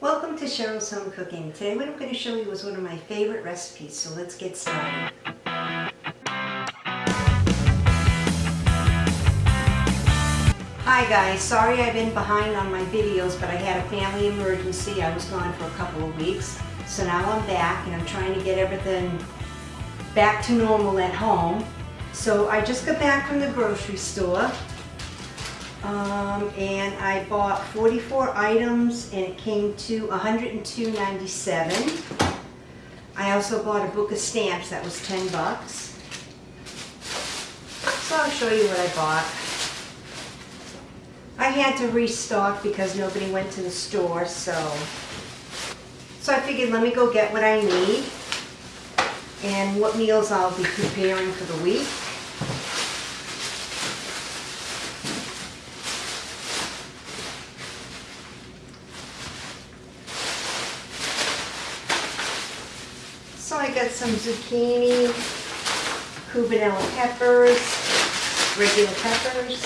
Welcome to Cheryl's Home Cooking. Today what I'm going to show you is one of my favorite recipes, so let's get started. Hi guys, sorry I've been behind on my videos, but I had a family emergency. I was gone for a couple of weeks. So now I'm back and I'm trying to get everything back to normal at home. So I just got back from the grocery store um, and I bought 44 items and it came to $102.97. I also bought a book of stamps that was 10 bucks. So I'll show you what I bought. I had to restock because nobody went to the store, so so I figured let me go get what I need and what meals I'll be preparing for the week. So I got some zucchini, cubanella peppers, regular peppers,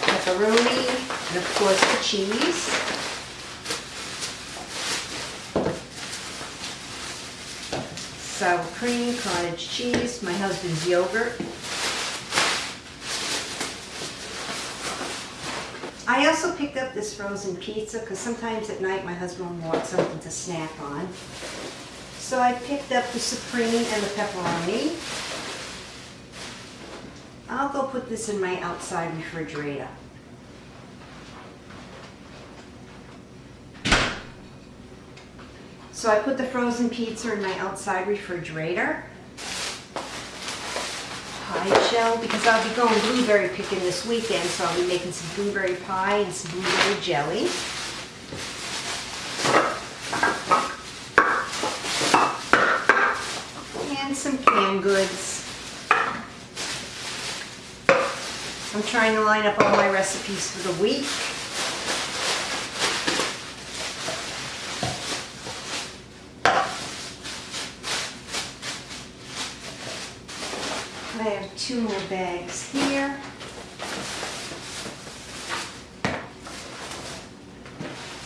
pepperoni, and of course the cheese. Sour cream, cottage cheese, my husband's yogurt. I also picked up this frozen pizza because sometimes at night my husband wants something to snack on. So I picked up the supreme and the pepperoni. I'll go put this in my outside refrigerator. So I put the frozen pizza in my outside refrigerator. Pie shell, because I'll be going blueberry picking this weekend, so I'll be making some blueberry pie and some blueberry jelly. And some canned goods. I'm trying to line up all my recipes for the week. I have two more bags here.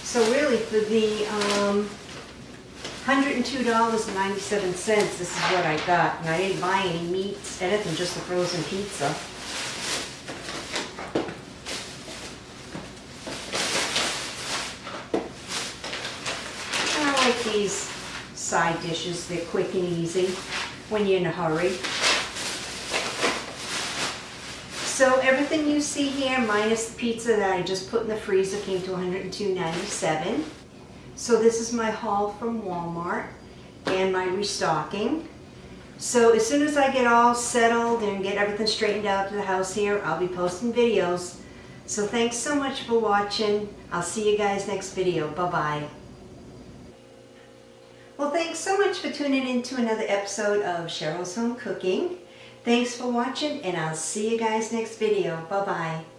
So really for the um, $102.97, this is what I got. And I didn't buy any meats, anything, just the frozen pizza. And I like these side dishes. They're quick and easy when you're in a hurry. So everything you see here, minus the pizza that I just put in the freezer, came to $102.97. So this is my haul from Walmart and my restocking. So as soon as I get all settled and get everything straightened out to the house here, I'll be posting videos. So thanks so much for watching. I'll see you guys next video. Bye-bye. Well, thanks so much for tuning in to another episode of Cheryl's Home Cooking. Thanks for watching and I'll see you guys next video. Bye-bye.